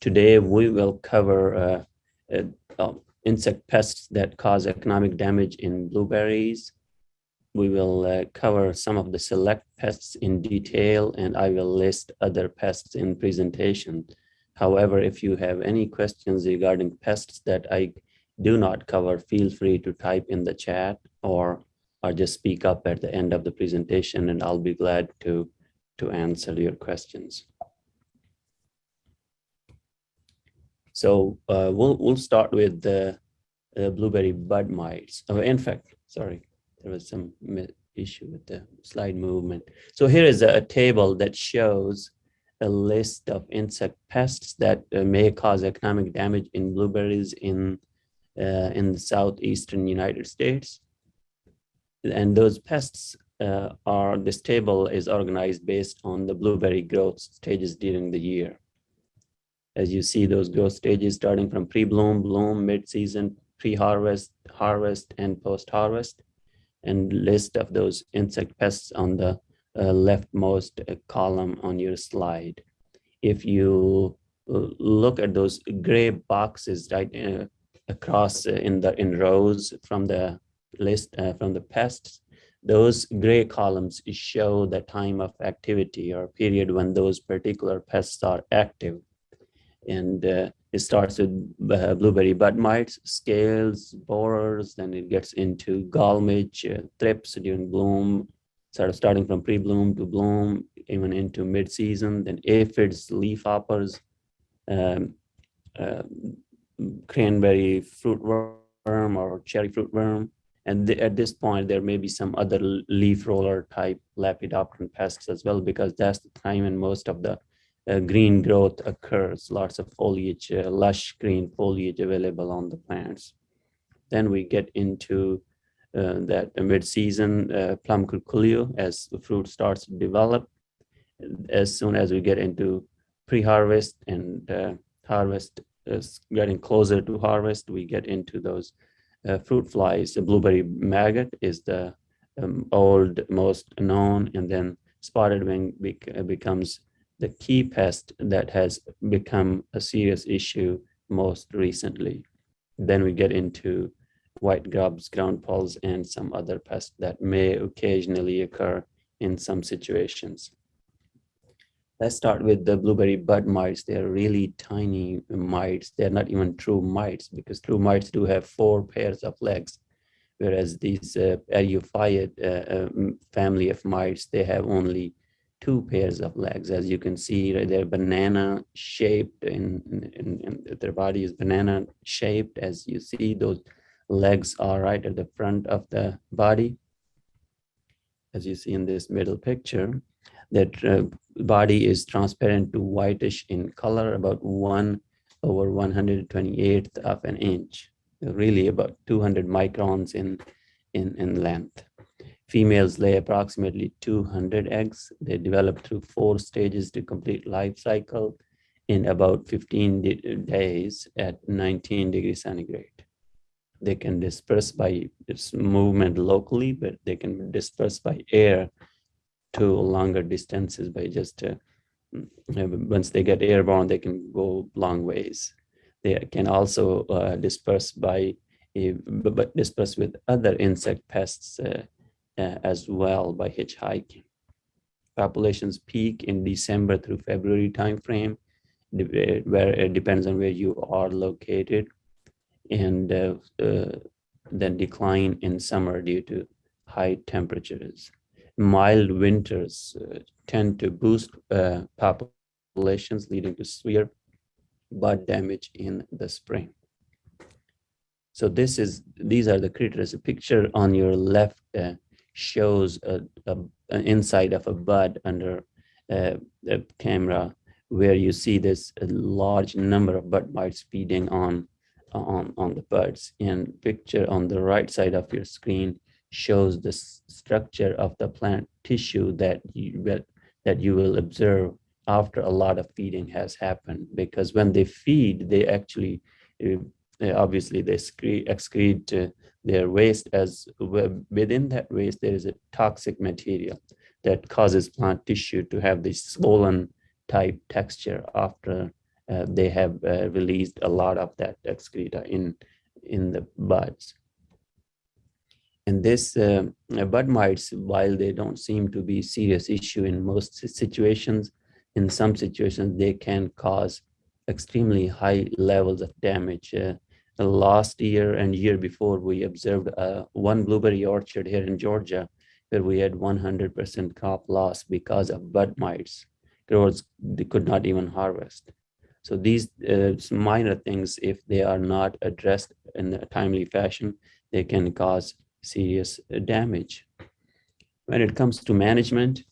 today we will cover uh, uh, uh, insect pests that cause economic damage in blueberries. We will uh, cover some of the select pests in detail and I will list other pests in presentation. However, if you have any questions regarding pests that I do not cover, feel free to type in the chat or, or just speak up at the end of the presentation and I'll be glad to, to answer your questions. So uh, we'll, we'll start with the uh, blueberry bud mites. Oh, in fact, sorry, there was some issue with the slide movement. So here is a, a table that shows a list of insect pests that uh, may cause economic damage in blueberries in uh, in the southeastern United States. And those pests uh, are, this table is organized based on the blueberry growth stages during the year. As you see those growth stages starting from pre-bloom, bloom, mid-season, pre-harvest, harvest, and post-harvest, and list of those insect pests on the uh, leftmost column on your slide. If you uh, look at those gray boxes right uh, across uh, in the in rows from the list uh, from the pests, those gray columns show the time of activity or period when those particular pests are active. And uh, it starts with uh, blueberry bud mites, scales, borers, then it gets into gall midge, uh, thrips during bloom, sort of starting from pre-bloom to bloom, even into mid-season, then aphids, leafhoppers, um, uh, cranberry fruit worm or cherry fruit worm. And at this point, there may be some other leaf roller type lepidopteran pests as well, because that's the time when most of the green growth occurs, lots of foliage, uh, lush green foliage available on the plants. Then we get into uh, that mid-season uh, plum curculio as the fruit starts to develop. As soon as we get into pre-harvest and uh, harvest is getting closer to harvest, we get into those uh, fruit flies. The blueberry maggot is the um, old most known, and then spotted wing bec becomes the key pest that has become a serious issue most recently. Then we get into white grubs, ground poles, and some other pests that may occasionally occur in some situations. Let's start with the blueberry bud mites. They're really tiny mites. They're not even true mites because true mites do have four pairs of legs, whereas these uh, uh, uh, family of mites, they have only two pairs of legs. As you can see, they're banana shaped and, and, their body is banana shaped. As you see, those legs are right at the front of the body. As you see in this middle picture, that uh, body is transparent to whitish in color, about one over 128th of an inch, really about 200 microns in, in, in length. Females lay approximately 200 eggs. They develop through four stages to complete life cycle in about 15 days at 19 degrees centigrade. They can disperse by movement locally, but they can disperse by air to longer distances by just uh, once they get airborne, they can go long ways. They can also uh, disperse by but disperse with other insect pests uh, uh, as well by hitchhiking. Populations peak in December through February timeframe, where it depends on where you are located, and uh, uh, then decline in summer due to high temperatures mild winters uh, tend to boost uh, populations, leading to severe bud damage in the spring. So this is these are the critters. A picture on your left uh, shows a, a, an inside of a bud under uh, the camera, where you see this large number of bud mites feeding on on on the buds. And picture on the right side of your screen shows the structure of the plant tissue that you that you will observe after a lot of feeding has happened because when they feed they actually uh, obviously they excrete, excrete uh, their waste as within that waste there is a toxic material that causes plant tissue to have this swollen type texture after uh, they have uh, released a lot of that excreta in, in the buds. And this uh, bud mites, while they don't seem to be serious issue in most situations, in some situations, they can cause extremely high levels of damage. Last year and year before, we observed uh, one blueberry orchard here in Georgia where we had 100% crop loss because of bud mites. Growers they could not even harvest. So these uh, minor things, if they are not addressed in a timely fashion, they can cause serious uh, damage. When it comes to management,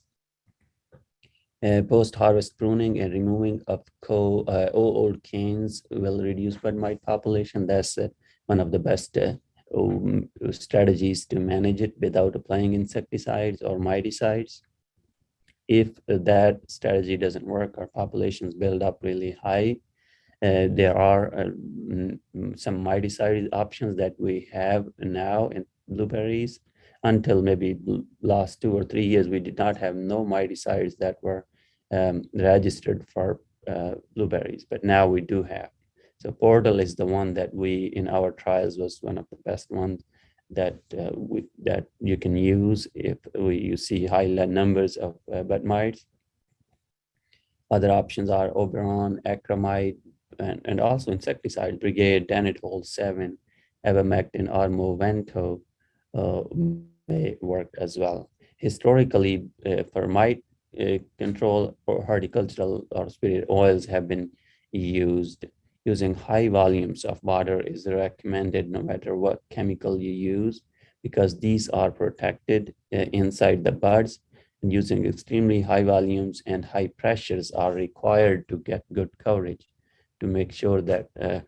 uh, post-harvest pruning and removing of co, uh, old canes will reduce bud mite population. That's uh, one of the best uh, um, strategies to manage it without applying insecticides or miticides. If that strategy doesn't work, our populations build up really high. Uh, there are uh, some miticide options that we have now in blueberries. Until maybe last two or three years, we did not have no miticides that were um, registered for uh, blueberries, but now we do have. So Portal is the one that we in our trials was one of the best ones that uh, we, that you can use if we, you see high numbers of uh, bud mites. Other options are Oberon, Acramite, and, and also insecticide, Brigade, Danitol 7, Abamectin, or Movento uh, may work as well. Historically, uh, for mite uh, control or horticultural or superior oils have been used using high volumes of water is recommended no matter what chemical you use because these are protected uh, inside the buds and using extremely high volumes and high pressures are required to get good coverage to make sure that uh,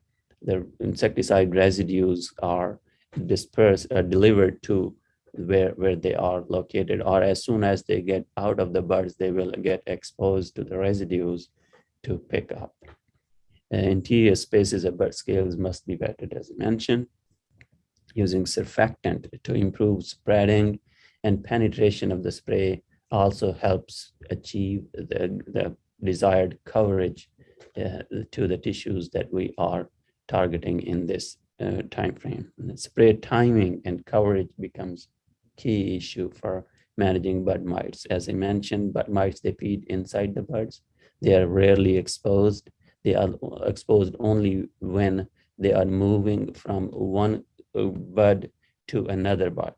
the insecticide residues are dispersed, uh, delivered to where, where they are located, or as soon as they get out of the buds, they will get exposed to the residues to pick up. Uh, interior spaces of bud scales must be vetted as mentioned, using surfactant to improve spreading and penetration of the spray also helps achieve the, the desired coverage uh, to the tissues that we are targeting in this uh, time frame. And spray timing and coverage becomes key issue for managing bud mites. As I mentioned, bud mites, they feed inside the buds. They are rarely exposed they are exposed only when they are moving from one uh, bud to another bud.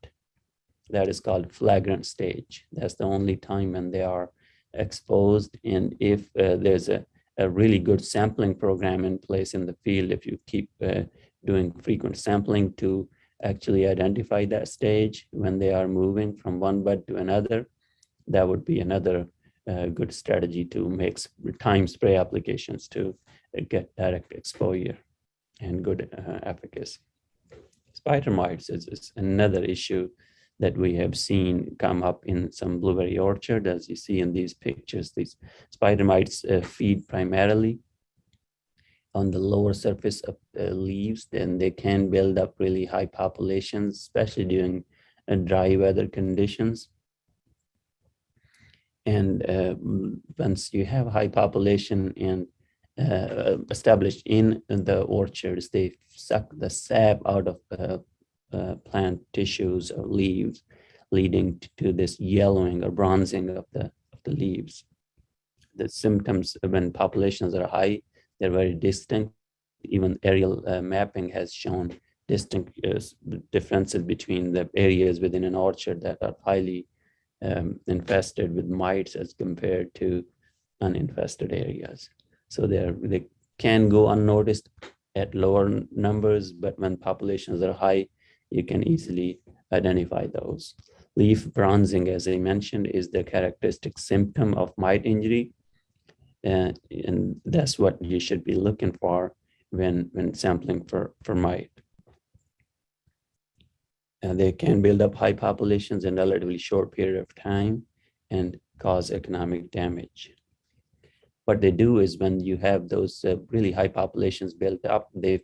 That is called flagrant stage. That's the only time when they are exposed. And if uh, there's a, a really good sampling program in place in the field, if you keep uh, doing frequent sampling to actually identify that stage when they are moving from one bud to another, that would be another a good strategy to make time spray applications to uh, get direct exposure and good uh, efficacy. Spider mites is, is, another issue that we have seen come up in some blueberry orchard. As you see in these pictures, these spider mites uh, feed primarily on the lower surface of uh, leaves, then they can build up really high populations, especially during uh, dry weather conditions. And uh, once you have high population and uh, established in the orchards, they suck the sap out of uh, uh plant tissues or leaves, leading to this yellowing or bronzing of the, of the leaves. The symptoms when populations are high, they're very distinct. Even aerial uh, mapping has shown distinct uh, differences between the areas within an orchard that are highly um, infested with mites as compared to uninfested areas. So they can go unnoticed at lower numbers, but when populations are high, you can easily identify those. Leaf bronzing, as I mentioned, is the characteristic symptom of mite injury. Uh, and that's what you should be looking for when, when sampling for, for mite. Uh, they can build up high populations in a relatively short period of time and cause economic damage. What they do is when you have those uh, really high populations built up, they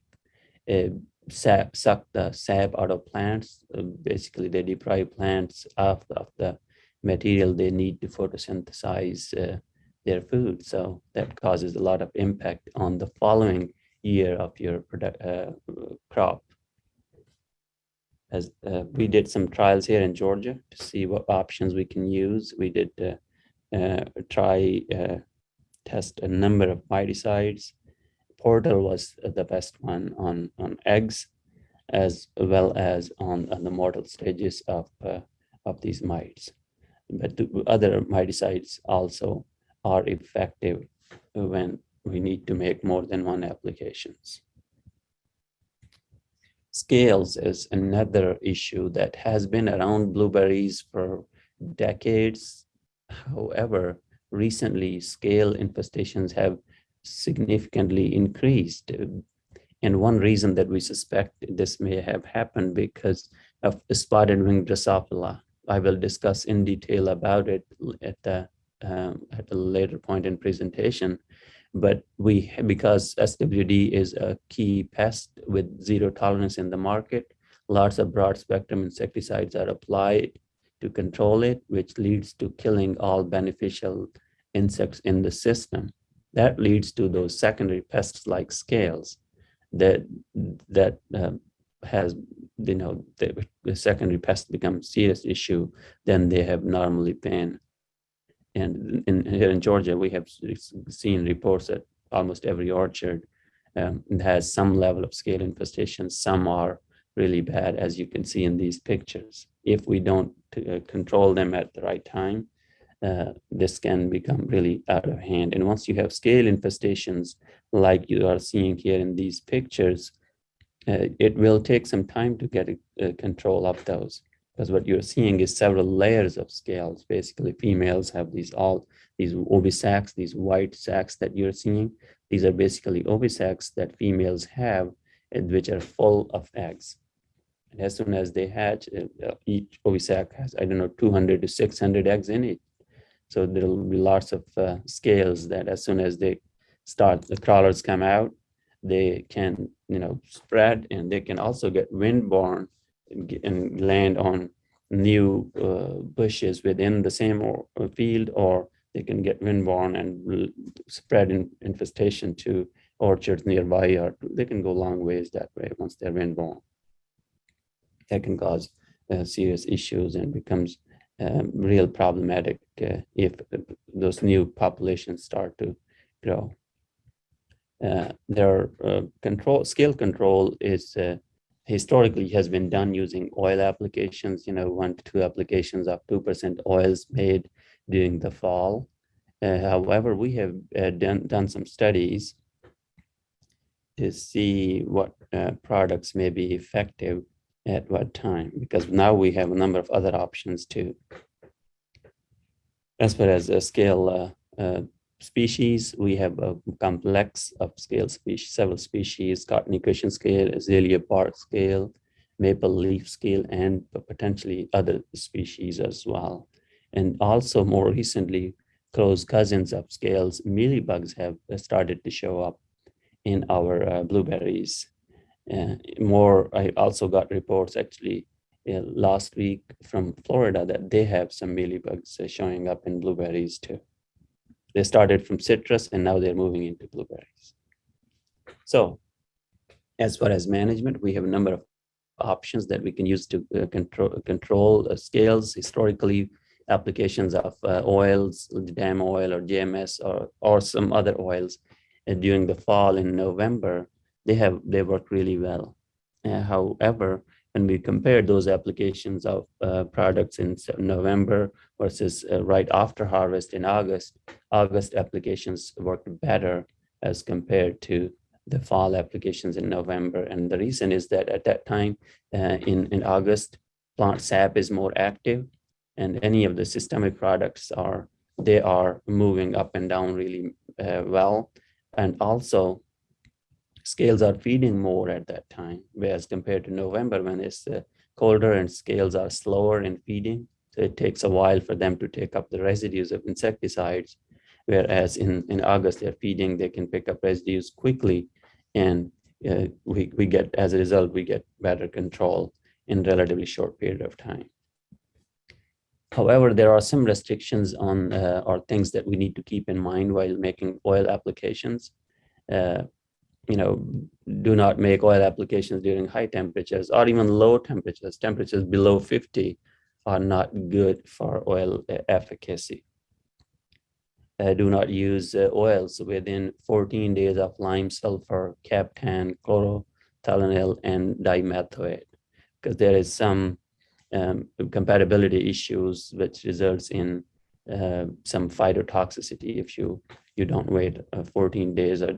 uh, sap, suck the sap out of plants. Uh, basically, they deprive plants of, of the material they need to photosynthesize their food. So that causes a lot of impact on the following year of your product, uh, crop. As uh, we did some trials here in Georgia to see what options we can use. We did uh, uh try uh, test a number of miticides. Portal was the best one on, on eggs, as well as on, on the motile stages of, uh, of these mites. But the other miticides also are effective when we need to make more than one applications. Scales is another issue that has been around blueberries for decades. However, recently scale infestations have significantly increased. And one reason that we suspect this may have happened because of spotted wing Drosophila. I will discuss in detail about it at the um, at a later point in presentation. But we, because SWD is a key pest with zero tolerance in the market, lots of broad spectrum insecticides are applied to control it, which leads to killing all beneficial insects in the system. That leads to those secondary pests like scales that that um, has you know the, the secondary pest becomes serious issue than they have normally been. And in, here in Georgia, we have seen reports that almost every orchard um, has some level of scale infestation. Some are really bad, as you can see in these pictures. If we don't uh, control them at the right time, uh, this can become really out of hand. And once you have scale infestations, like you are seeing here in these pictures, uh, it will take some time to get a, a control of those because what you're seeing is several layers of scales. Basically, females have these all these ovisacs, these white sacs that you're seeing. These are basically ovisacs that females have, and which are full of eggs. And as soon as they hatch, uh, each ovisac has, I don't know, 200 to 600 eggs in it. So there'll be lots of uh, scales that as soon as they start, the crawlers come out, they can, you know, spread and they can also get windborne and land on new uh, bushes within the same or, uh, field, or they can get windborne and spread in, infestation to orchards nearby, or they can go long ways that way once they're windborne. That can cause uh, serious issues and becomes um, real problematic uh, if those new populations start to grow. Uh, their uh, control scale control is uh, historically has been done using oil applications, you know, one to two applications of 2% oils made during the fall. Uh, however, we have uh, done, done some studies to see what uh, products may be effective at what time, because now we have a number of other options too. As far as scale uh, uh, species. We have a complex of scale species, several species, cottony cushion scale, azalea bark scale, maple leaf scale, and potentially other species as well. And also more recently, close cousins of scales, mealybugs have started to show up in our uh, blueberries. Uh, more, I also got reports actually uh, last week from Florida that they have some mealybugs uh, showing up in blueberries too. They started from citrus and now they're moving into blueberries. So as far as management, we have a number of options that we can use to uh, control, control uh, scales. Historically, applications of uh, oils, DAM oil or JMS or, or some other oils uh, during the fall in November, they have they work really well. Uh, however, when we compared those applications of uh, products in November versus uh, right after harvest in August, August applications worked better as compared to the fall applications in November. And the reason is that at that time uh, in, in August, plant sap is more active and any of the systemic products are, they are moving up and down really uh, well. And also scales are feeding more at that time, whereas compared to November when it's uh, colder and scales are slower in feeding. So it takes a while for them to take up the residues of insecticides, whereas in, in August they're feeding, they can pick up residues quickly and uh, we, we get, as a result, we get better control in relatively short period of time. However, there are some restrictions on uh, or things that we need to keep in mind while making oil applications. Uh, you know, do not make oil applications during high temperatures or even low temperatures. Temperatures below 50 are not good for oil uh, efficacy. Uh, do not use uh, oils within 14 days of lime sulfur, captan, chlorothalonil, and dimethoate, because there is some um, compatibility issues which results in uh, some phytotoxicity if you you don't wait uh, 14 days or,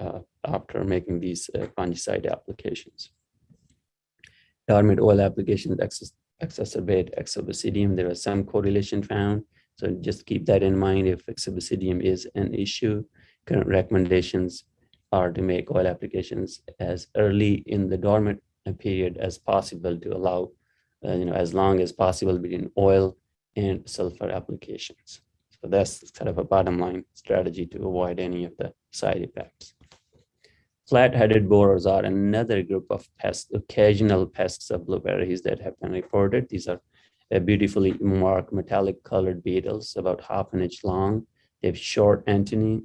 uh, after making these uh, fungicide applications. Dormant oil applications ex exacerbate exobasidium. There is some correlation found, so just keep that in mind if exobasidium is an issue. Current recommendations are to make oil applications as early in the dormant period as possible to allow uh, you know, as long as possible between oil and sulfur applications. So that's kind of a bottom line strategy to avoid any of the side effects. Flat-headed borers are another group of pests, occasional pests of blueberries that have been reported. These are beautifully marked metallic colored beetles, about half an inch long. They have short antennae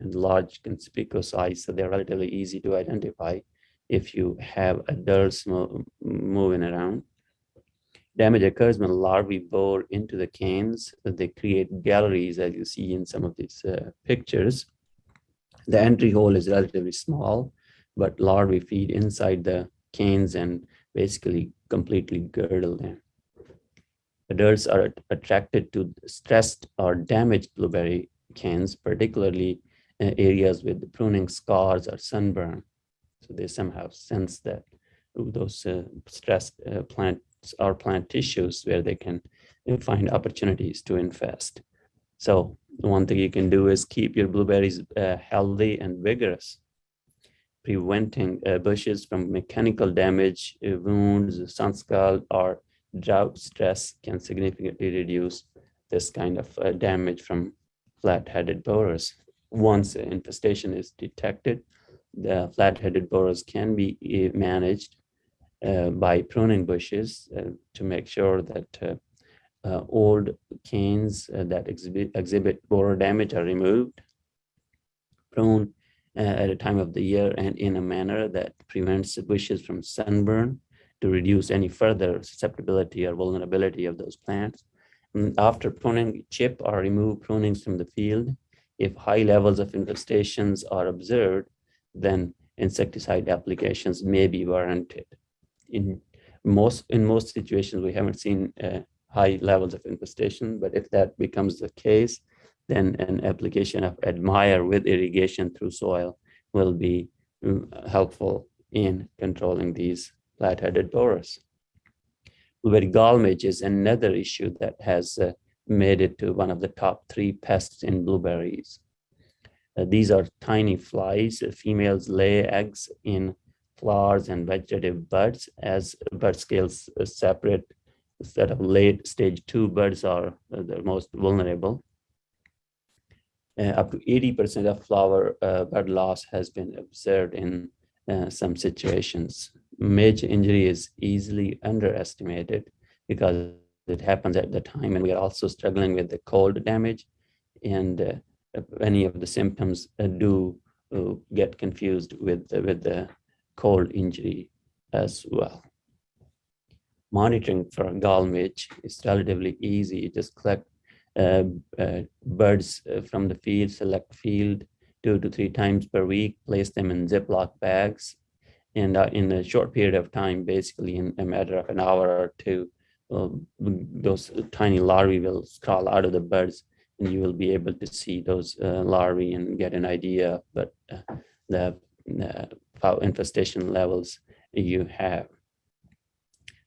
and large conspicuous eyes, so they're relatively easy to identify if you have adults moving around. Damage occurs when larvae bore into the canes. They create galleries, as you see in some of these uh, pictures. The entry hole is relatively small, but larvae feed inside the canes and basically completely girdle them. Adults are attracted to stressed or damaged blueberry canes, particularly areas with pruning scars or sunburn. So they somehow sense that those uh, stressed uh, plant or plant tissues where they can find opportunities to infest. So one thing you can do is keep your blueberries uh, healthy and vigorous, preventing uh, bushes from mechanical damage, uh, wounds, sun scald, or drought stress can significantly reduce this kind of uh, damage from flat-headed borers. Once infestation is detected, the flat-headed borers can be uh, managed uh, by pruning bushes to make sure that uh, old canes that exhibit, exhibit borer damage are removed, prune at a time of the year and in a manner that prevents bushes from sunburn to reduce any further susceptibility or vulnerability of those plants. And after pruning, chip or remove prunings from the field. If high levels of infestations are observed, then insecticide applications may be warranted in most in most situations we haven't seen uh, high levels of infestation but if that becomes the case then an application of admire with irrigation through soil will be um, helpful in controlling these flat-headed borers. Blueberry midge is another issue that has uh, made it to one of the top three pests in blueberries. Uh, these are tiny flies. females lay eggs in flowers and vegetative buds as bud scales separate instead of late stage two birds are the most vulnerable. Uh, up to 80% of flower uh, bud loss has been observed in uh, some situations. Major injury is easily underestimated because it happens at the time and we are also struggling with the cold damage and uh, any of the symptoms uh, do uh, get confused with, with the cold injury as well. Monitoring for gall midge is relatively easy. You just collect uh, uh, birds uh, from the field, select field two to three times per week, place them in Ziploc bags, and uh, in a short period of time, basically in a matter of an hour or two, um, those tiny larvae will crawl out of the birds and you will be able to see those uh, larvae and get an idea but uh, the uh, infestation levels you have.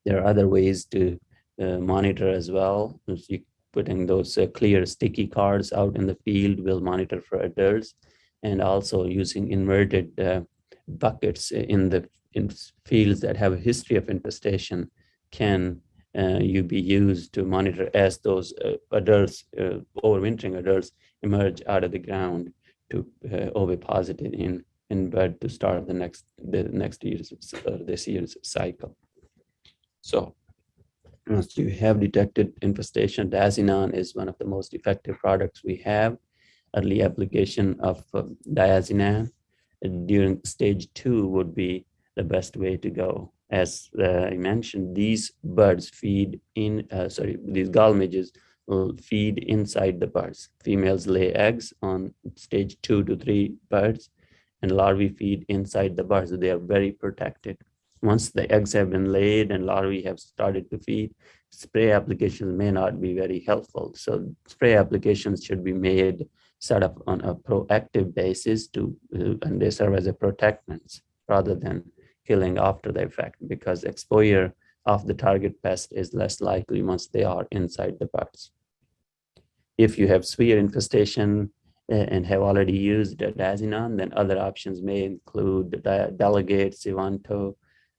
There are other ways to uh, monitor as well. You putting those uh, clear sticky cards out in the field will monitor for adults and also using inverted uh, buckets in the in fields that have a history of infestation can uh, you be used to monitor as those uh, adults, uh, overwintering adults emerge out of the ground to uh, in in bed to start the next the next year's this year's cycle. So once you have detected infestation, Diazinon is one of the most effective products we have. Early application of uh, diazinon during stage two would be the best way to go. As uh, I mentioned, these birds feed in, uh, sorry, these gall midges will feed inside the birds. Females lay eggs on stage two to three birds and larvae feed inside the birds. They are very protected. Once the eggs have been laid and larvae have started to feed, spray applications may not be very helpful. So spray applications should be made set up on a proactive basis to, uh, and they serve as a protectants rather than killing after the effect because exposure of the target pest is less likely once they are inside the birds. If you have severe infestation uh, and have already used diazinon, then other options may include delegate, Sivanto,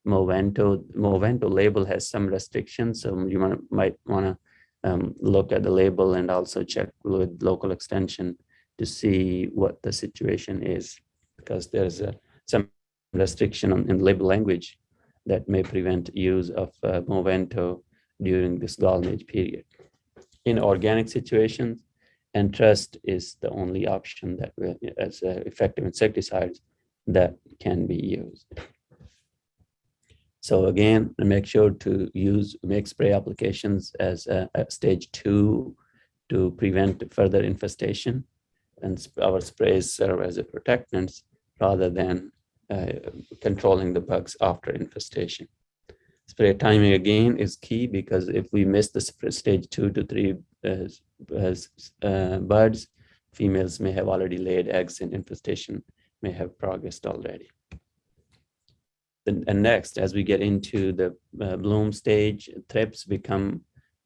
Movento. Movento label has some restrictions, so you might, might want to um, look at the label and also check with local extension to see what the situation is, because there's a, some restriction on, in label language that may prevent use of uh, Movento during this golden age period. In organic situations, Entrust is the only option that will, as uh, effective insecticides that can be used. So again, make sure to use make spray applications as a, a stage two to prevent further infestation and our sprays serve as a protectants rather than uh, controlling the bugs after infestation. Spray timing again is key because if we miss the stage two to three uh, uh, birds, females may have already laid eggs and infestation may have progressed already. And, next, as we get into the uh, bloom stage, thrips become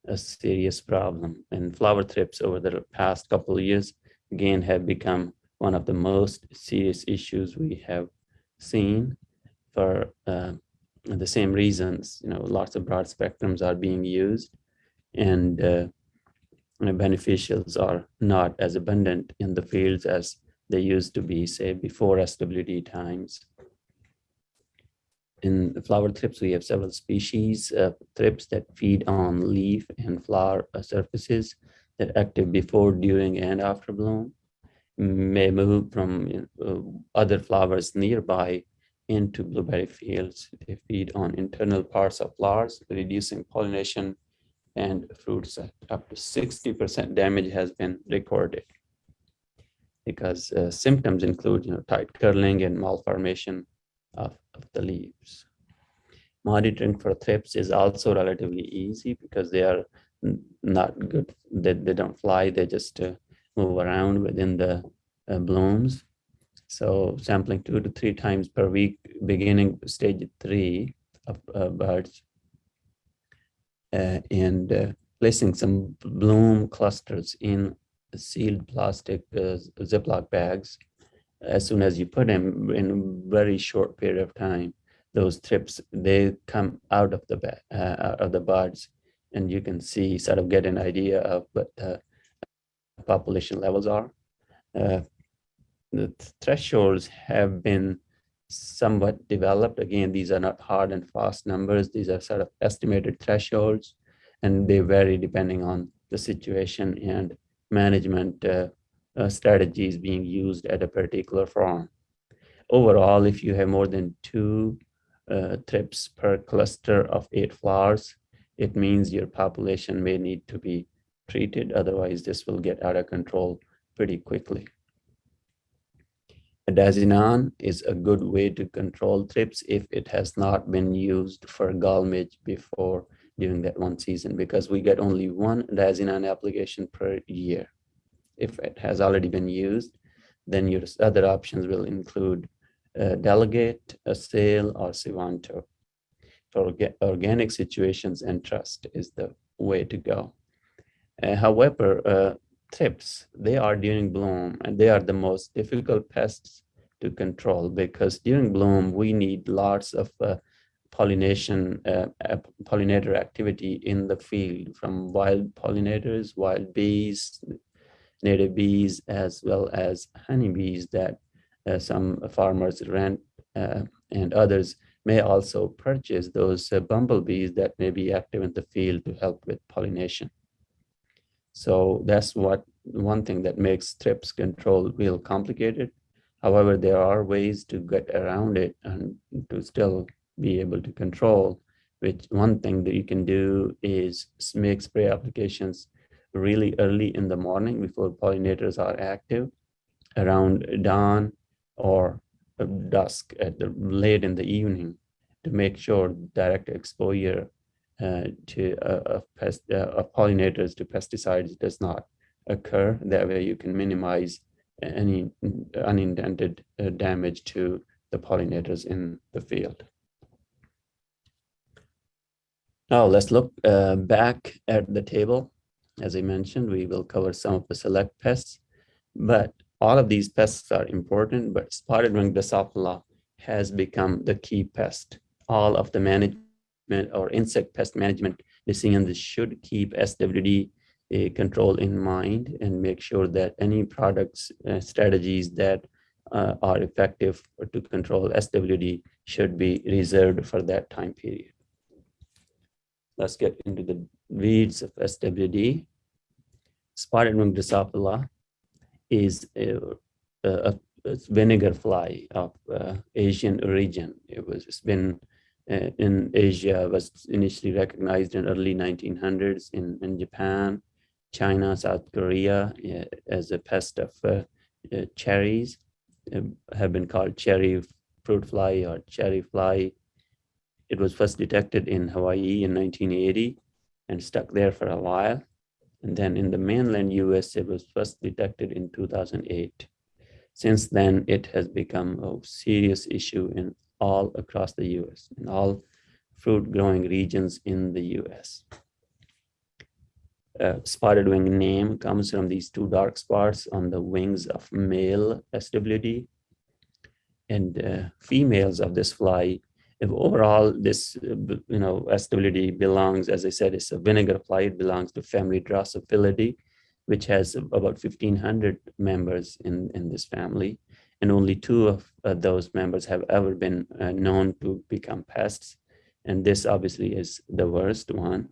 a serious problem. And flower thrips over the past couple of years again have become one of the most serious issues we have seen for uh, the same reasons. You know, lots of broad spectrums are being used and uh, beneficials are not as abundant in the fields as they used to be, say, before SWD times. In flower thrips, we have several species of thrips that feed on leaf and flower uh, surfaces that are active before, during, and after bloom may move from uh, other flowers nearby into blueberry fields. They feed on internal parts of flowers, reducing pollination and fruit set. Up to 60% damage has been recorded because uh, symptoms include you know, tight curling and malformation of, of the leaves. Monitoring for thrips is also relatively easy because they are not good. They, they don't fly, they just uh, move around within the uh, blooms. So sampling two to three times per week, beginning stage three of uh, birds, uh, and uh, placing some bloom clusters in sealed plastic uh, Ziploc bags. As soon as you put them in a very short period of time, those thrips, they come out of the uh, out of the buds, and you can see sort of get an idea of what the population levels are. Uh, the thresholds have been somewhat developed. Again, these are not hard and fast numbers. These are sort of estimated thresholds, and they vary depending on the situation and management uh, uh, strategies being used at a particular farm. Overall, if you have more than two uh, thrips per cluster of eight flowers, it means your population may need to be treated. Otherwise, this will get out of control pretty quickly. Diazinon is a good way to control thrips if it has not been used for gall before during that one season because we get only one Diazinon application per year. If it has already been used, then your other options will include uh, delegate, Assail, or Sivanto. For organic situations, Entrust is the way to go. Uh, however, uh, thrips, they are during bloom and they are the most difficult pests to control because during bloom, we need lots of uh, pollination, uh, pollinator activity in the field from wild pollinators, wild bees, native bees, as well as honeybees that uh, some farmers rent uh, and others may also purchase those uh, bumblebees that may be active in the field to help with pollination. So that's what one thing that makes thrips control real complicated. However, there are ways to get around it and to still be able to control, which one thing that you can do is make spray applications really early in the morning before pollinators are active around dawn or dusk at the late in the evening to make sure direct exposure uh, to uh, pest, uh, pollinators to pesticides does not occur. That way you can minimize any unintended uh, damage to the pollinators in the field. Now let's look uh, back at the table. As I mentioned, we will cover some of the select pests, but all of these pests are important, but spotted wing Drosophila has become the key pest. All of the management or insect pest management decisions should keep SWD uh, control in mind and make sure that any products uh, strategies that uh, are effective to control SWD should be reserved for that time period. Let's get into the weeds of SWD. Spotted wing Drosophila is a, a, a, vinegar fly of uh, Asian origin. It was it's been uh, in Asia was initially recognized in early 1900s in, in Japan, China, South Korea uh, as a pest of uh, uh, cherries um, have been called cherry fruit fly or cherry fly. It was first detected in Hawaii in 1980 and stuck there for a while. And then in the mainland US, it was first detected in 2008. Since then, it has become a serious issue in all across the US, in all fruit growing regions in the US. Uh, spotted wing name comes from these two dark spots on the wings of male SWD. And uh, females of this fly, if overall this, you know, SWD belongs, as I said, it's a vinegar fly, it belongs to family Drosophilidae, which has about 1500 members in, in this family and only two of uh, those members have ever been uh, known to become pests. And this obviously is the worst one.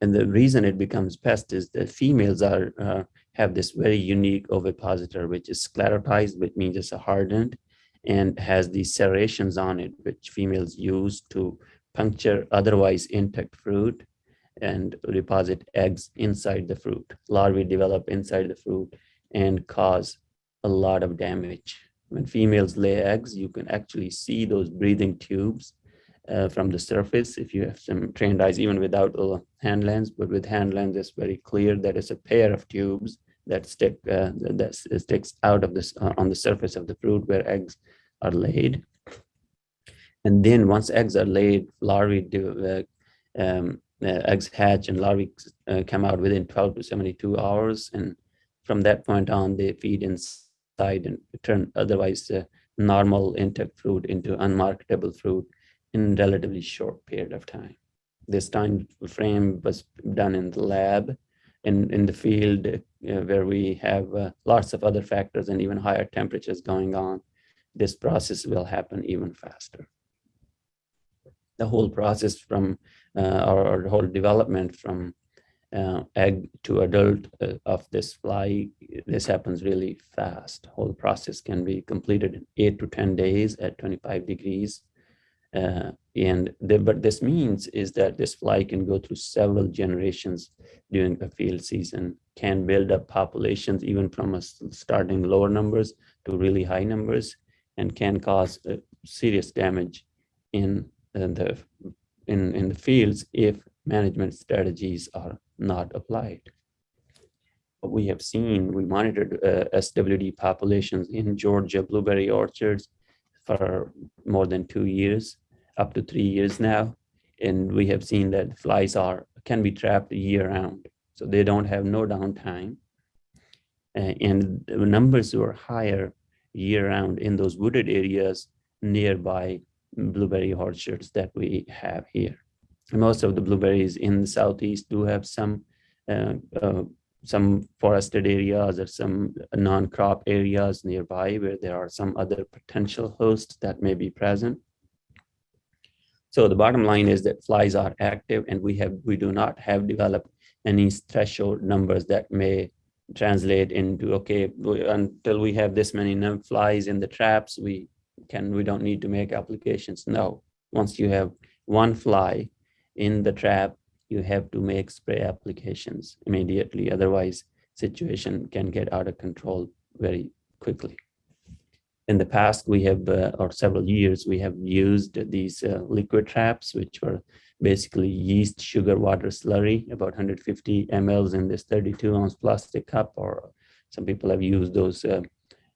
And the reason it becomes pest is that females are uh, have this very unique ovipositor, which is sclerotized, which means it's hardened, and has these serrations on it, which females use to puncture otherwise intact fruit and deposit eggs inside the fruit. Larvae develop inside the fruit and cause a lot of damage. When females lay eggs, you can actually see those breathing tubes uh, from the surface if you have some trained eyes, even without a hand lens. But with hand lens, it's very clear that it's a pair of tubes that stick uh, that sticks out of this uh, on the surface of the fruit where eggs are laid. And then once eggs are laid, larvae do uh, um, uh, eggs hatch and larvae uh, come out within 12 to 72 hours. And from that point on, they feed inside and turn otherwise uh, normal intact fruit into unmarketable fruit in relatively short period of time. This time frame was done in the lab in, in the field uh, where we have uh, lots of other factors and even higher temperatures going on. This process will happen even faster. The whole process from uh, our, our whole development from uh, egg to adult uh, of this fly, this happens really fast. Whole process can be completed in eight to 10 days at 25 degrees. Uh, and the, but this means is that this fly can go through several generations during a field season, can build up populations even from a starting lower numbers to really high numbers, and can cause uh, serious damage in uh, the in in the fields if management strategies are not applied. What we have seen, we monitored uh, SWD populations in Georgia blueberry orchards for more than two years, up to three years now. And we have seen that flies are can be trapped year round. So they don't have no downtime. And the numbers were higher year round in those wooded areas nearby blueberry orchards that we have here most of the blueberries in the southeast do have some uh, uh, some forested areas or some non-crop areas nearby where there are some other potential hosts that may be present. So the bottom line is that flies are active and we have we do not have developed any threshold numbers that may translate into, okay, until we have this many flies in the traps, we can, we don't need to make applications. No, once you have one fly in the trap, you have to make spray applications immediately. Otherwise, situation can get out of control very quickly. In the past, we have, uh, or several years, we have used these uh, liquid traps, which were basically yeast, sugar, water slurry, about 150 mLs in this 32 ounce plastic cup, or some people have used those uh,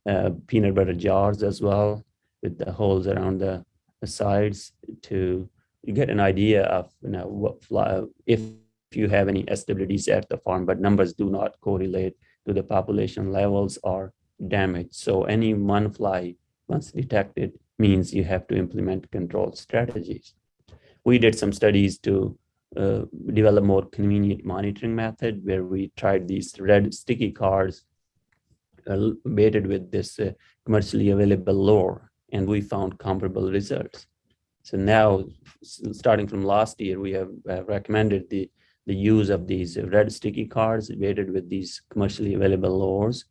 uh, peanut butter jars as well with the holes around the, the sides to get an idea of you know what fly, if you have any SWDs at the farm, but numbers do not correlate to the population levels or damage. So any one fly once detected means you have to implement control strategies we did some studies to uh, develop more convenient monitoring method where we tried these red sticky cards uh, baited with this uh, commercially available lure and we found comparable results. So now, starting from last year, we have uh, recommended the, the use of these red sticky cards baited with these commercially available lures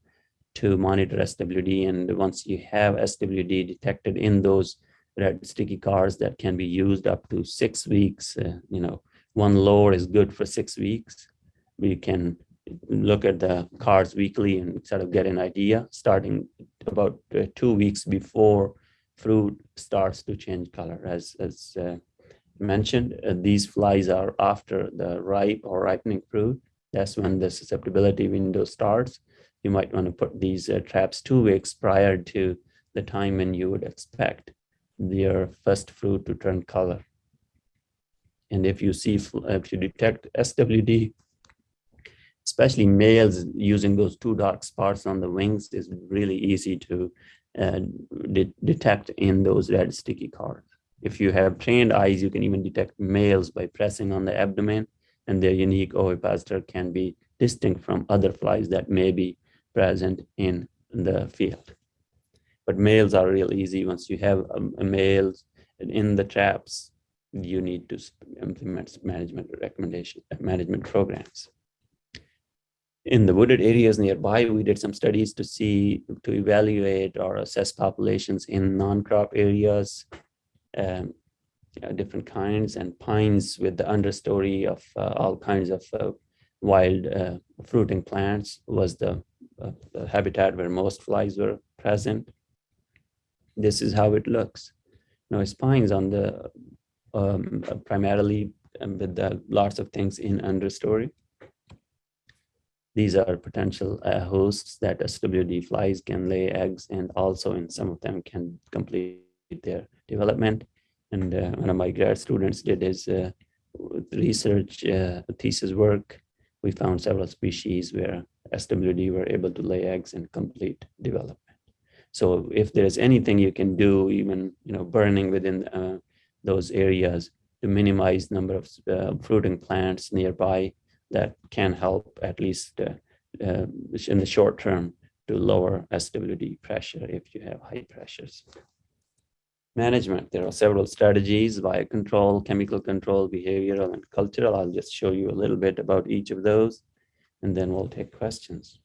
to monitor SWD. And once you have SWD detected in those red sticky cards that can be used up to six weeks. Uh, you know, one lure is good for six weeks. We can look at the cards weekly and sort of get an idea starting about uh, two weeks before fruit starts to change color. As, as uh, mentioned, uh, these flies are after the ripe or ripening fruit. That's when the susceptibility window starts. You might want to put these uh, traps two weeks prior to the time when you would expect their first fruit to turn color. And if you see, if you detect SWD, especially males using those two dark spots on the wings is really easy to uh, de detect in those red sticky cards. If you have trained eyes, you can even detect males by pressing on the abdomen and their unique ovipositor can be distinct from other flies that may be present in the field but males are real easy. Once you have a, a males in the traps, you need to implement management recommendation, management programs. In the wooded areas nearby, we did some studies to see, to evaluate or assess populations in non-crop areas, um, different kinds, and pines with the understory of uh, all kinds of uh, wild uh, fruiting plants was the, uh, the habitat where most flies were present this is how it looks. Now spines on the um, primarily um, with the lots of things in understory. These are potential uh, hosts that SWD flies can lay eggs and also in some of them can complete their development. And uh, one of my grad students did his uh, research uh, thesis work. We found several species where SWD were able to lay eggs and complete development. So if there's anything you can do, even you know burning within uh, those areas to minimize number of uh, fruiting plants nearby, that can help at least uh, uh in the short term to lower SWD pressure if you have high pressures. Management, there are several strategies, biocontrol, chemical control, behavioral, and cultural. I'll just show you a little bit about each of those, and then we'll take questions.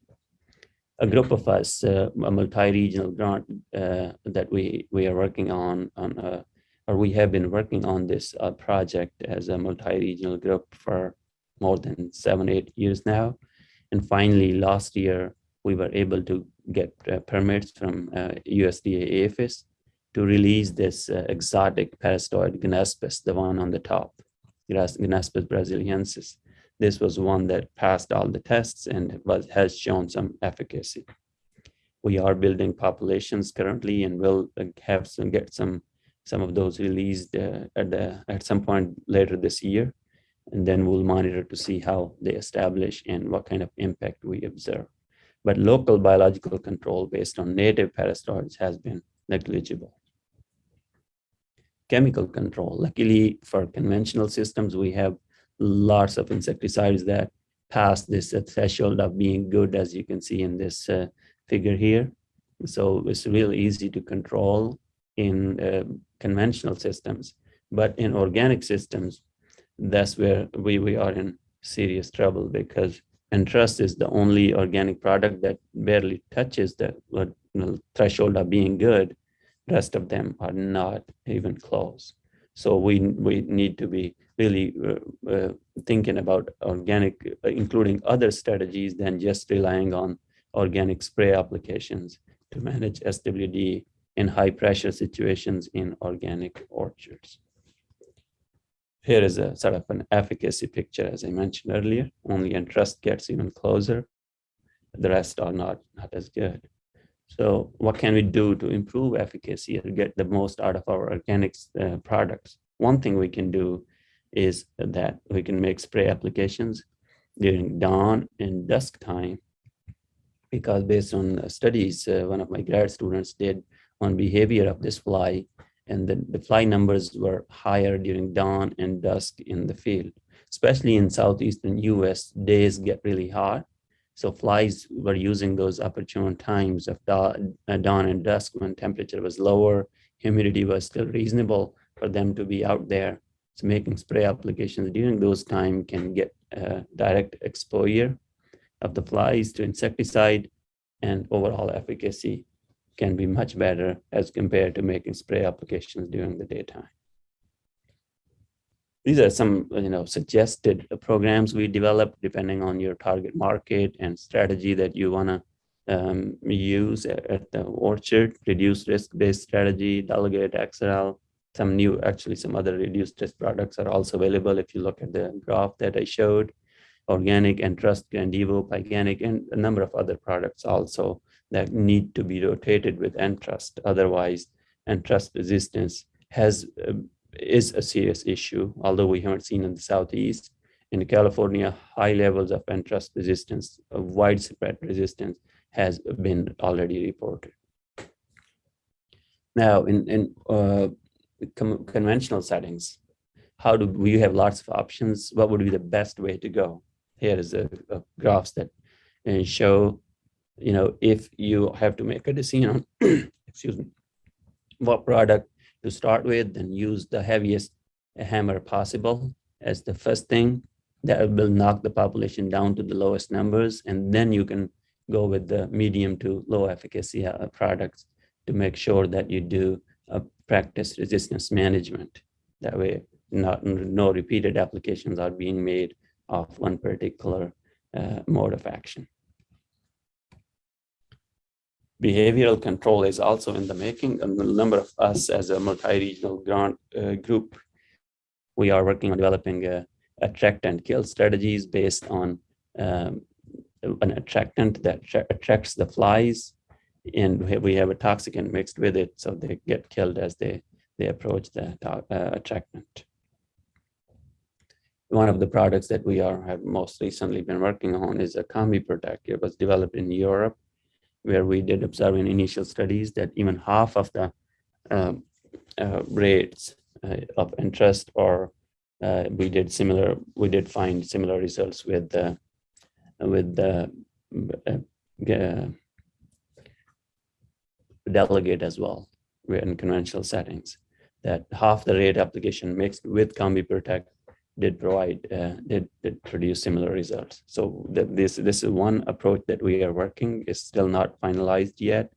A group of us, uh, a multi-regional grant uh, that we we are working on on uh, or we have been working on this uh, project as a multi-regional group for more than seven eight years now, and finally last year we were able to get uh, permits from USDA uh, APHIS to release this exotic parasitoid Ganaspis, the one on the top, Ganaspis brasiliensis this was one that passed all the tests and was, has shown some efficacy. We are building populations currently and will have some get some some of those released uh, at the at some point later this year, and then we'll monitor to see how they establish and what kind of impact we observe. But local biological control based on native parasitoids has been negligible. Chemical control. Luckily for conventional systems, we have lots of insecticides that pass this uh, threshold of being good, as you can see in this uh, figure here. So it's really easy to control in uh, conventional systems. But in organic systems, that's where we, we are in serious trouble because Entrust is the only organic product that barely touches the know, threshold of being good. Rest of them are not even close. So we we need to be really uh, uh, thinking about organic, uh, including other strategies than just relying on organic spray applications to manage SWD in high pressure situations in organic orchards. Here is a sort of an efficacy picture, as I mentioned earlier. Only Entrust gets even closer. The rest are not, not as good. So what can we do to improve efficacy and get the most out of our organic uh, products? One thing we can do is that we can make spray applications during dawn and dusk time because based on studies uh, one of my grad students did on behavior of this fly and the, the fly numbers were higher during dawn and dusk in the field. Especially in southeastern US, days get really hot. So flies were using those opportune times of uh, dawn and dusk when temperature was lower, humidity was still reasonable for them to be out there. So making spray applications during those time can get uh, direct exposure of the flies to insecticide and overall efficacy can be much better as compared to making spray applications during the daytime. These are some you know, suggested programs we develop depending on your target market and strategy that you want to um, use at the orchard, reduce risk-based strategy, delegate Exirel, some new, actually some other reduced risk products are also available if you look at the graph that I showed, organic and trust, Grandevo, Pyganic, and a number of other products also that need to be rotated with Entrust. Otherwise, Entrust resistance has uh, is a serious issue, although we haven't seen in the Southeast. In California, high levels of Entrust resistance, widespread resistance has been already reported. Now, in, in uh, conventional settings, how do we have lots of options? What would be the best way to go? Here is a, a graphs that show you know, if you have to make a decision on, excuse me, what product to start with, then use the heaviest hammer possible as the first thing that will knock the population down to the lowest numbers. And then you can go with the medium to low efficacy uh, products to make sure that you do practice resistance management. That way, not, no repeated applications are being made of one particular uh, mode of action. Behavioral control is also in the making. A number of us as a multi-regional grant uh, group, we are working on developing a attract and kill strategies based on um, an attractant that attracts the flies and we have a toxicant mixed with it so they get killed as they they approach the uh, attractant. One of the products that we are have most recently been working on is a combi protect it was developed in europe where we did observe in initial studies that even half of the uh, uh, rates uh, of Entrust or uh, we did similar, we did find similar results with the, with the delegate as well, in conventional settings, that half the rate application mixed with Combi Protect did provide uh, did, did produce similar results. So this this is one approach that we are working is still not finalized yet,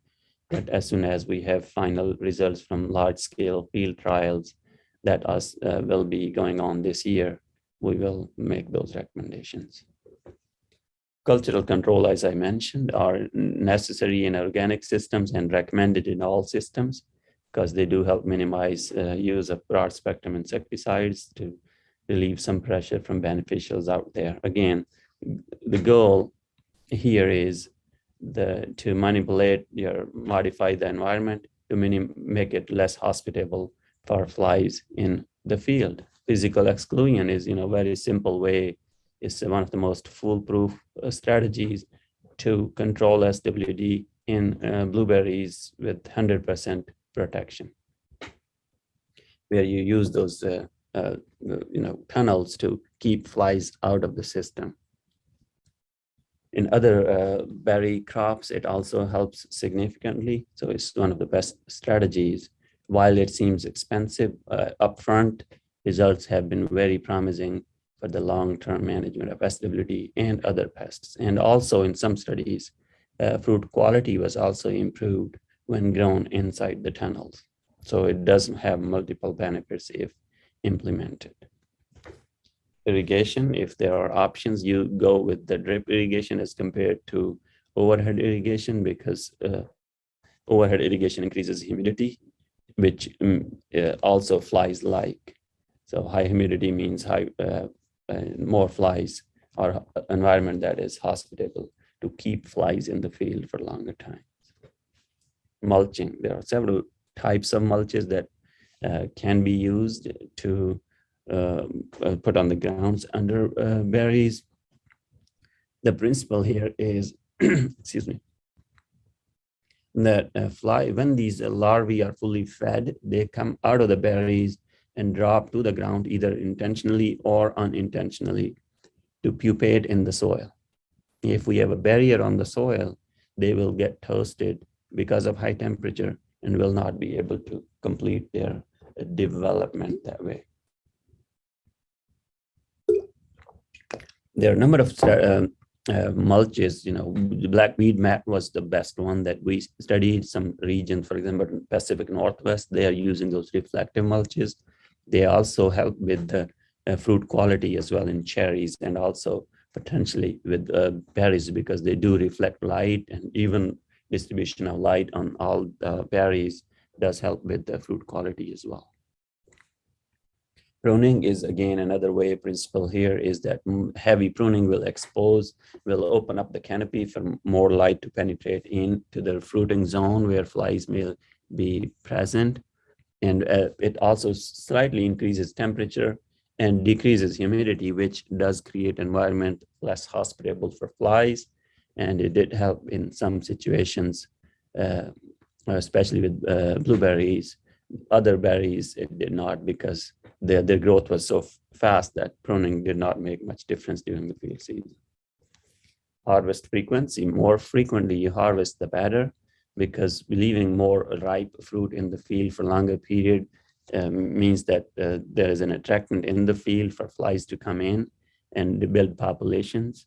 but as soon as we have final results from large scale field trials that us uh, will be going on this year, we will make those recommendations. Cultural control, as I mentioned, are necessary in organic systems and recommended in all systems because they do help minimize uh, use of broad spectrum insecticides to relieve some pressure from beneficials out there. Again, the goal here is the to manipulate your modify the environment to make it less hospitable for flies in the field. Physical exclusion is you know very simple way. It's one of the most foolproof uh, strategies to control SWD in uh, blueberries with 100% protection, where you use those uh, uh, you know, tunnels to keep flies out of the system. In other uh, berry crops, it also helps significantly. So it's one of the best strategies. while it seems expensive uh, upfront, results have been very promising for the long-term management of SWD and other pests. And also in some studies, uh, fruit quality was also improved when grown inside the tunnels. So it does have multiple benefits if implemented. Irrigation, if there are options, you go with the drip irrigation as compared to overhead irrigation because uh, overhead irrigation increases humidity, which um, uh, also flies like. So high humidity means high, uh, more flies or environment that is hospitable to keep flies in the field for longer times. Mulching, there are several types of mulches that uh, can be used to uh, uh, put on the grounds under uh, berries. The principle here is, excuse me, that uh, fly, when these larvae are fully fed, they come out of the berries and drop to the ground either intentionally or unintentionally to pupate in the soil. If we have a barrier on the soil, they will get toasted because of high temperature and will not be able to complete their development that way. There are a number of uh, uh, mulches, you know, the black weed mat was the best one that we studied. Some regions, for example, Pacific Northwest, they are using those reflective mulches. They also help with the uh, fruit quality as well in cherries and also potentially with uh, berries because they do reflect light and even distribution of light on all uh, berries does help with the fruit quality as well. Pruning is again another way principle here is that heavy pruning will expose, will open up the canopy for more light to penetrate into the fruiting zone where flies may be present. And uh, it also slightly increases temperature and decreases humidity, which does create environment less hospitable for flies. And it did help in some situations, uh, especially with uh, blueberries. Other berries, it did not because their, their growth was so fast that pruning did not make much difference during the field season. Harvest frequency, more frequently you harvest, the better, because leaving more ripe fruit in the field for longer period um, means that uh, there is an attractant in the field for flies to come in and build populations.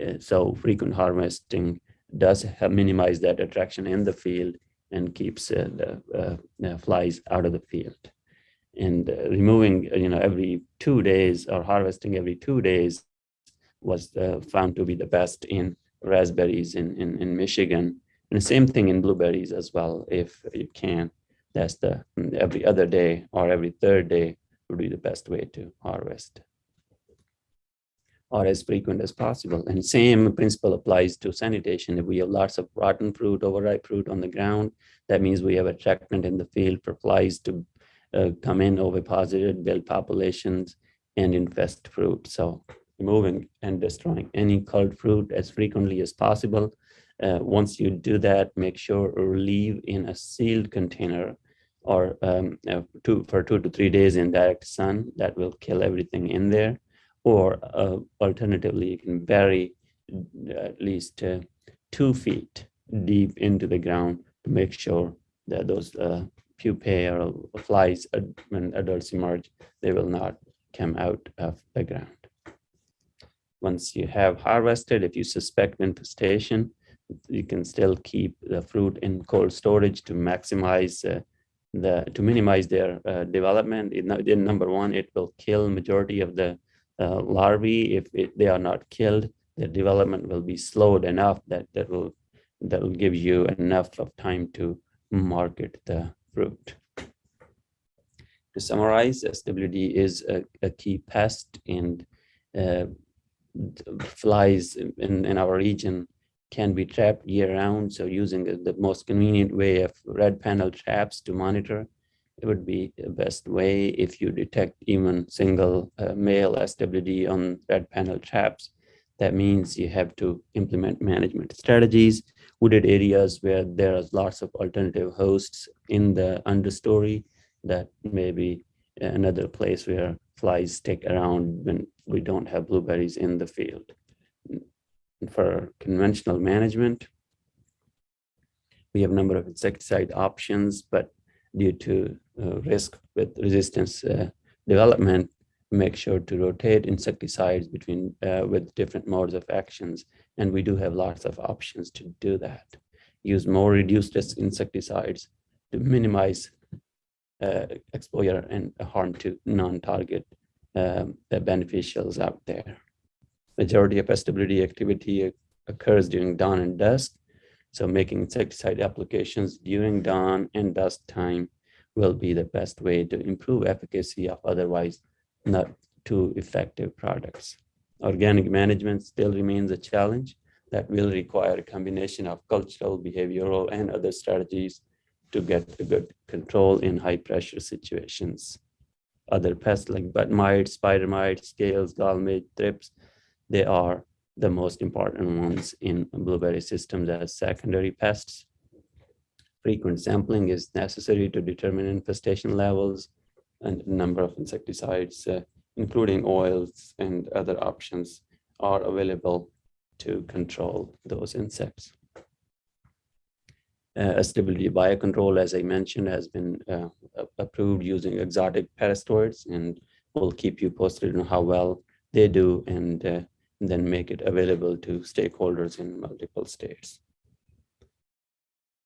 Uh, so frequent harvesting does minimize that attraction in the field and keeps uh, the uh, flies out of the field and uh, removing, uh, you know, every two days or harvesting every two days was uh, found to be the best in raspberries in, in, in Michigan. And the same thing in blueberries as well, if you can. That's the every other day or every third day would be the best way to harvest or as frequent as possible. And same principle applies to sanitation. If we have lots of rotten fruit, overripe fruit on the ground, that means we have attractant in the field for flies to uh, come in oviposited, build populations, and infest fruit. So removing and destroying any culled fruit as frequently as possible. Uh, once you do that, make sure to leave in a sealed container or um, uh, two, for two to three days in direct sun. That will kill everything in there. Or uh, alternatively, you can bury uh, at least uh, two feet deep into the ground to make sure that those uh, pupae or flies when adults emerge, they will not come out of the ground. Once you have harvested, if you suspect infestation, you can still keep the fruit in cold storage to maximize uh, the to minimize their uh, development. It, in number one, it will kill majority of the uh, larvae. If it, they are not killed, their development will be slowed enough that that will that will give you enough of time to market the fruit. To summarize, SWD is a, a key pest and uh, flies in, in our region can be trapped year round. So using the most convenient way of red panel traps to monitor, it would be the best way if you detect even single uh, male SWD on red panel traps. That means you have to implement management strategies wooded areas where there are lots of alternative hosts in the understory that may be another place where flies stick around when we don't have blueberries in the field. For conventional management, we have a number of insecticide options, but due to uh, risk with resistance uh, development, make sure to rotate insecticides between uh, with different modes of actions. And we do have lots of options to do that. Use more reduced risk insecticides to minimize uh, exposure and harm to non-target um, beneficials out there. Majority of pestability activity occurs during dawn and dusk. So making insecticide applications during dawn and dusk time will be the best way to improve efficacy of otherwise not too effective products. Organic management still remains a challenge that will require a combination of cultural, behavioral, and other strategies to get a good control in high pressure situations. Other pests like bud mites, spider mites, scales, gall midge, thrips, they are the most important ones in blueberry systems as secondary pests. Frequent sampling is necessary to determine infestation levels and number of insecticides, uh, including oils and other options are available to control those insects. Uh, stability biocontrol, as I mentioned, has been uh, approved using exotic parasitoids and we'll keep you posted on how well they do and uh, then make it available to stakeholders in multiple states.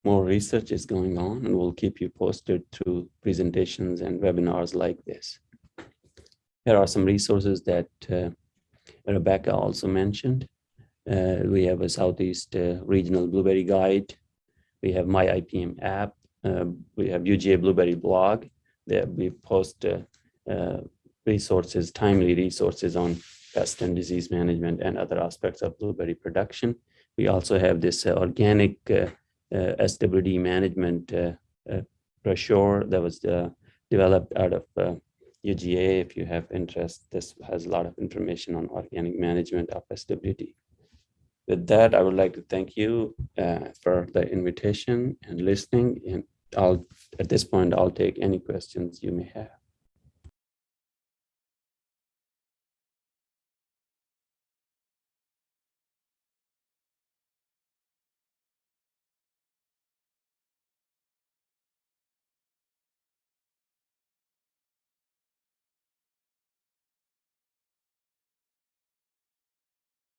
More research is going on and we'll keep you posted through presentations and webinars like this. Here are some resources that uh, Rebecca also mentioned. Uh, we have a Southeast uh, Regional Blueberry Guide. We have My IPM app. Uh, we have UGA Blueberry blog. There we post uh, uh, resources, timely resources on pest and disease management and other aspects of blueberry production. We also have this uh, organic uh, uh, SWD management brochure that was developed out of UGA. If you have interest, this has a lot of information on organic management of SWD. With that, I would like to thank you uh, for the invitation and listening. And I'll, at this point, I'll take any questions you may have.